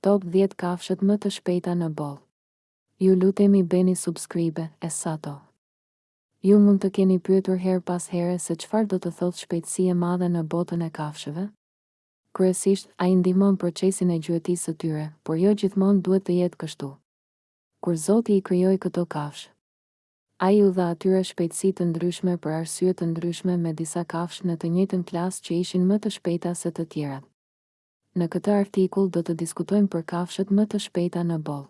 Top dhjetë kafshët më të shpejta në botë. Ju lutemi beni subscribe e sato. Ju mund të keni pyetur herë pas here se çfarë do të thotë shpejtësi e madhe në botën e kafshëve? Kryesisht, ai ndihmon procesin e gjuetisë së tyre, por jo gjithmonë duhet të jetë kështu. Kur Zoti i krijoi këto kafshë, Ai iu dha atyre shpejtësi të ndryshme për arsye të ndryshme me disa kafshë në të njëjtën klasë që ishin më të shpejta se të tjerat. Në këtë artikull do të diskutojmë për kafshët më të shpejta në botë.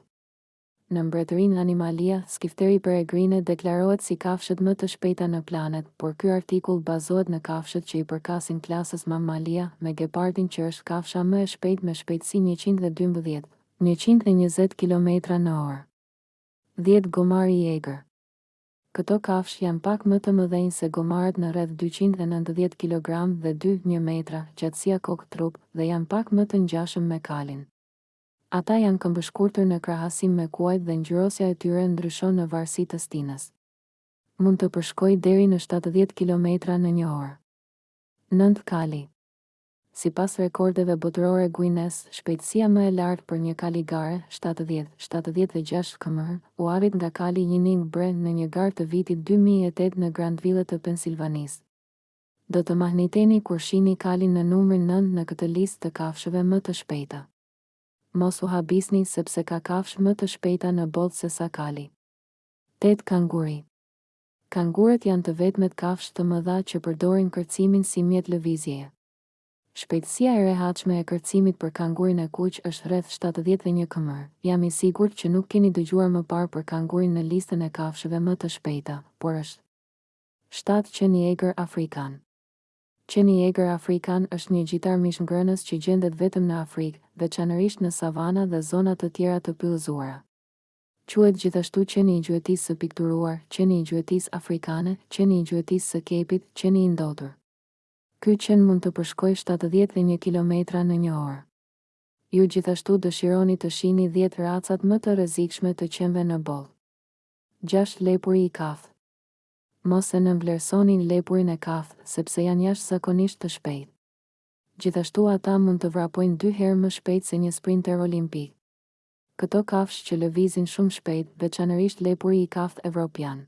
Në mbretërinë Animalia, skifteri peregrine deklarohet si kafshët më të shpejta në planet, por ky artikull bazohet në kafshët që i përkasin klasës Mammalia, me gepardin që është kafsha më e shpejtë me shpejtësi njëqind e dymbëdhjetë, njëqind e njëzet kilometra në orë. Dhjetë gomari i egër. Këto kafshë janë pak më të mëdhenj se gomarët në rreth dyqind e nëntëdhjetë kilogramë dhe dy, një metra, gjatësia kokë-trup dhe janë pak më të ngjashëm me kalin. Ata janë këmbëshkurtur në krahasim me kuajt dhe ngjyrosja e tyre ndryshon në varësi të stinës. Mund të përshkojë deri në shtatëdhjetë kilometra në një orë. Nëntë kali. Sipas rekordeve botërore Guinness, shpejtësia më e lartë për një kali gare, shtatëdhjetë, shtatëdhjetë e gjashtë km, u arrit nga kali Winning Brew në një garë të vitit dy mijë e tetë në Grantville të Pensilvanisë. Do të mahniteni kur shihni kali në numrin nëntë në këtë listë të kafshëve më të shpejta. Mos u habisni sepse ka kafshë më të shpejta në botë sesa kali. Tetë kanguri. Kangurët janë të vetmet kafshë të mëdha që përdorin kërcimin si mjet lëvizjeje. Shpejtësia e rehatshme e kërcimit për kangurin e kuq është rreth shtatëdhjetë e një km. Jam i sigurt që nuk keni dëgjuar më parë për kangurin në listën e kafshëve më të shpejta, por është shtatë Qeni i egër afrikan Qeni i egër afrikan është një gjitar mishngrënës që gjendet vetëm në Afrikë, veçanërisht në savana dhe zona të tjera të pyllëzuara. Quhet gjithashtu qeni i gjuetisë së pikturuar, qeni i gjuetisë afrikane, qeni i gjuetisë së Kepit, qeni i ndotur. Ky qen mund të përshkojë shtatëdhjetë e një kilometra në një orë. Ju gjithashtu dëshironi të shihni dhjetë racat më të rrezikshme të qenve në botë. Gjashtë Lepuri i kaftë Mos e nënvlerësoni lepurin e kaftë, sepse janë jashtëzakonisht të shpejtë. Gjithashtu ata mund të vrapojnë dy herë më shpejt se një sprinter olimpik. Këto kafshë që lëvizin shumë shpejt, veçanërisht lepuri i kaftë evropian.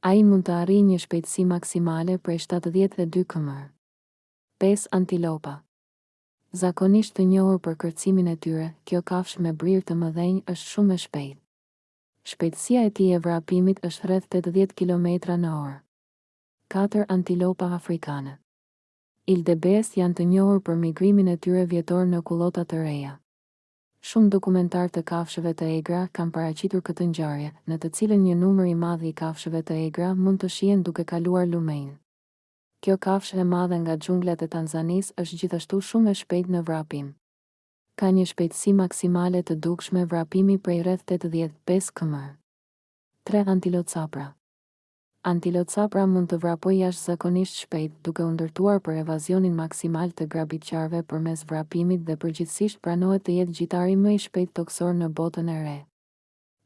Ai mund të arrijë një shpejtësi maksimale prej shtatëdhjetë e dy km. Pesë antilopa. Zakonisht të njohur për kërcimin e tyre, kjo kafshë me brirë të mëdhenj është shumë e shpejtë. Shpejtësia e tij e vrapimit është rreth tetëdhjetë kilometra në orë. Katër antilopa afrikane. Wildebeest janë të njohur për migrimin e tyre vjetor në kullota të reja. Shumë dokumentarë të kafshëve të egra kanë paraqitur këtë ngjarje, në të cilën një numër i madh i kafshëve të egra mund të shihen duke kaluar lumenjë. Kjo kafshë e madhe nga xhunglat e Tanzanisë është gjithashtu shumë e shpejtë në vrapim. Ka një shpejtësi maksimale të dukshme vrapimi prej rreth tetëdhjetë e pesë km. Tre antilocapra. Antilocapra mund të vrapojë jashtëzakonisht shpejt, duke u ndërtuar për evazionin maksimal të grabitqarëve përmes vrapimit dhe përgjithësisht pranohet të jetë gjitari më i shpejtë tokësor në botën e re.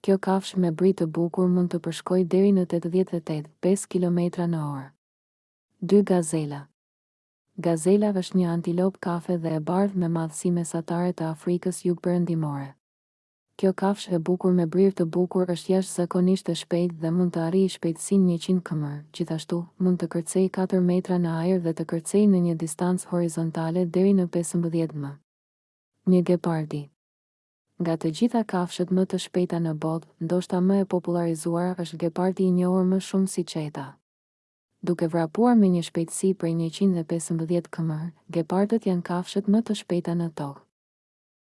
Kjo kafshë me bri të bukur mund të përshkojë deri në tetëdhjetë e tetë, pesë kilometra në orë. Dy gazela Gazela është një antilopë kafe dhe e bardhë me madhësi mesatare të Afrikës jugperëndimore. Kjo kafshë e bukur me brirë të bukur është jashtëzakonisht e shpejtë dhe mund të arrijë shpejtësinë njëqind km. Gjithashtu, mund të kërcejë katër metra në ajër dhe të kërcejë në një distancë horizontale deri në pesëmbëdhjetë m. Një gepardi. Nga të gjitha kafshët më të shpejta në botë, ndoshta më e popullarizuara është gepardi i njohur më shumë si çeta. Duke vrapuar me një shpejtësi prej njëqind e pesëmbëdhjetë km, gepardët janë kafshët më të shpejta në tokë.